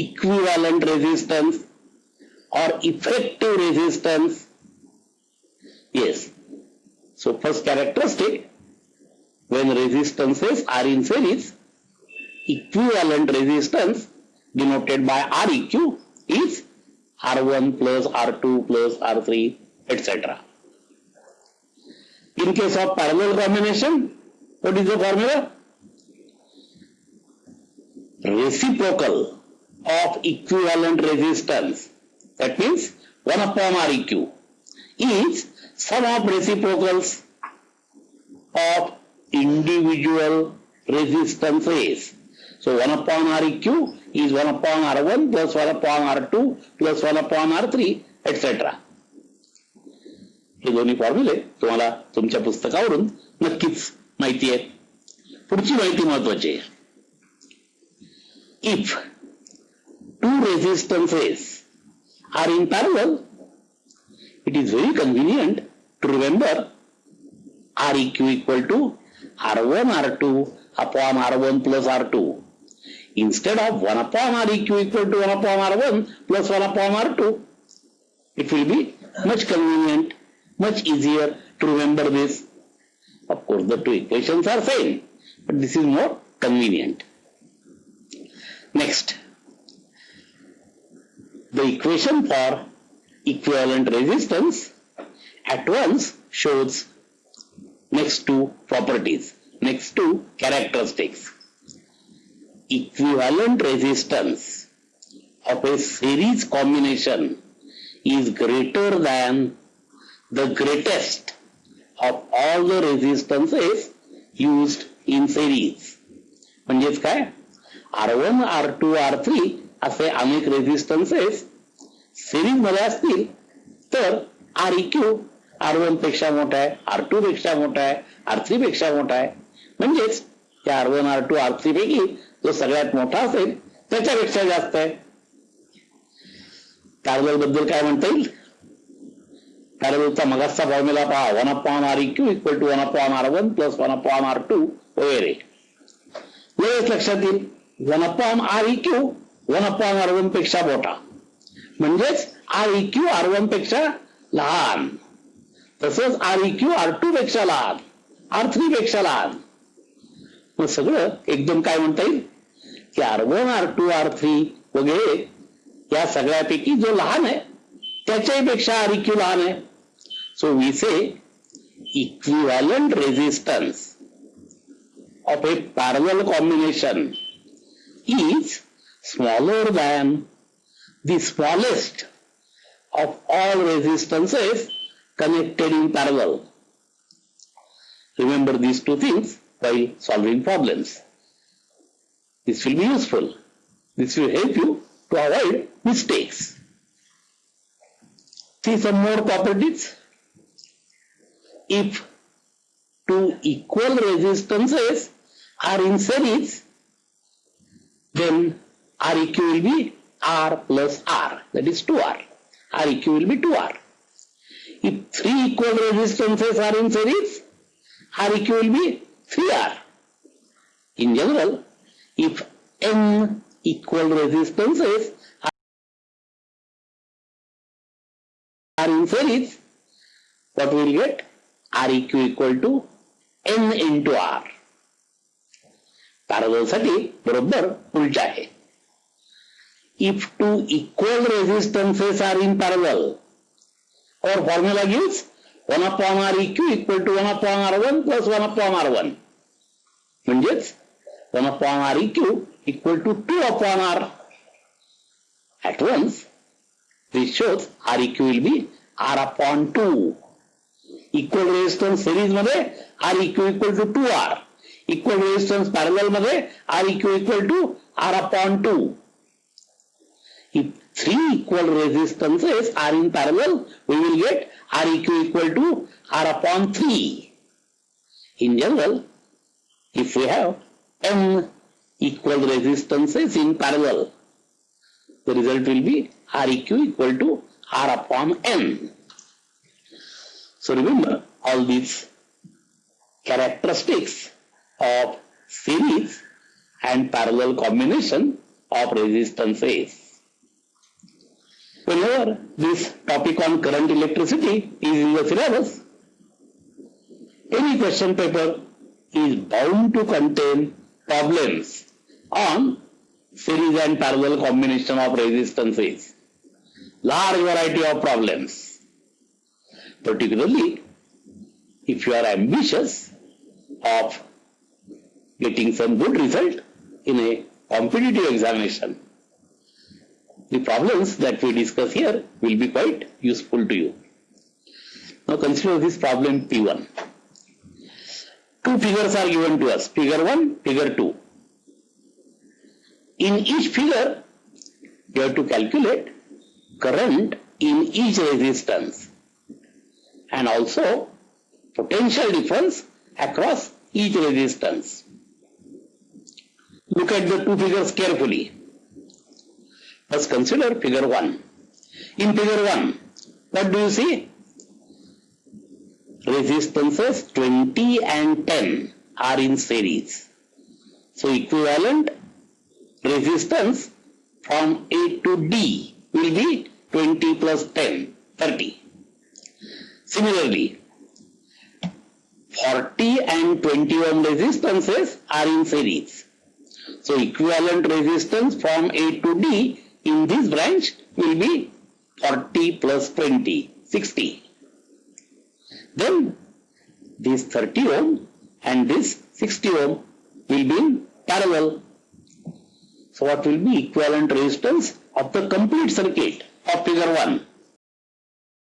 equivalent resistance or effective resistance. Yes. So first characteristic, when resistances are in series, equivalent resistance denoted by Req is R1 plus R2 plus R3 etc. In case of parallel combination, what is the formula? Reciprocal of equivalent resistance. That means 1 upon Req is sum of reciprocals of individual resistances. So 1 upon Req is 1 upon R1 plus 1 upon R2 plus 1 upon R3 etc. हे दोन्ही फॉर्म्युले तुम्हाला तुमच्या पुस्तकावरून नक्कीच माहिती आहे पुढची माहिती महत्वाची आहे if Two resistances are in parallel it is very convenient to remember R eq equal to R one R two upon R one plus R two instead of 1 upon R eq equal to 1 upon R1 plus 1 upon R2, it will be much convenient much easier to remember this. Of course, the two equations are same, but this is more convenient. Next, the equation for equivalent resistance at once shows next two properties, next two characteristics. Equivalent resistance of a series combination is greater than the greatest of all the resistances used in series म्हणजेच काय R one R two R three असे अनेक resistances series मध्ये असतील, तर are इक्यू are one पेक्षा मोठा आहे आर टू पेक्षा मोठा आहे आर थ्री पेक्षा मोठा आहे. म्हणजेच त्या R one R two R three पैकी जो सगळ्यात मोठा असेल, त्याच्यापेक्षा जास्त आहे. पॅरल बद्दल काय म्हणता येईल? पॅरलचा मगाचा फॉर्म्युला पहा one upon R E Q equal to one upon R one plus one of upon R two वगैरे. वेळेस लक्षात येईल one upon R E Q one upon R वनपेक्षा मोठा. म्हणजेच आर इक्यू आर वनपेक्षा लहान. तसंच आर इक्यू आर टू पेक्षा लहान. आर थ्री पेक्षा लहान. मग सगळं एकदम काय म्हणता येईल? की R one R two R three वगैरे या सगळ्यापैकी जो लहान आहे त्याच्याही पेक्षा आर इक्यू लहान आहे. So we say equivalent resistance of a parallel combination is smaller than the smallest of all resistances connected in parallel. Remember these two things while solving problems. This will be useful. This will help you to avoid mistakes. See some more properties if two equal resistances are in series, then Req will be R plus R, that is 2R. Req will be 2R. If three equal resistances are in series, Req will be 3R. In general, if n equal resistances are in series, what we will get? R E Q equal to N into R पॅरलसाठी बरोबर उलट आहे if two equal resistances are in parallel. or formula gives 1 upon Req equal to 1 upon R1 plus 1 upon R1. means 1 upon Req equal to 2 upon R. At once, this shows Req will be R upon 2. Equal resistance series मध्ये Req equal to 2R. Equal resistance parallel मध्ये Req equal to R upon 2. If three equal resistances are in parallel, we will get Req equal to R upon 3. In general, if we have n equal resistances in parallel, the result will be Req equal to R upon n. So remember, all these characteristics of series and parallel combination of resistances. Whenever this topic on current electricity is in the syllabus, any question paper is bound to contain problems on series and parallel combination of resistances. Large variety of problems. Particularly if you are ambitious of getting some good result in a competitive examination. The problems that we discuss here will be quite useful to you. Now consider this problem P1. Two figures are given to us, figure 1, figure 2. In each figure, you have to calculate current in each resistance and also potential difference across each resistance. Look at the two figures carefully. First consider figure 1. In figure 1, what do you see? Resistances 20 and 10 are in series. So equivalent resistance from A to D will be 20 plus 10, 30. Similarly, 40 and 20 ohm resistances are in series. So equivalent resistance from A to D in this branch will be 40 plus 20, 60. Then this 30 ohm and this 60 ohm will be in parallel. So what will be equivalent resistance of the complete circuit of figure 1?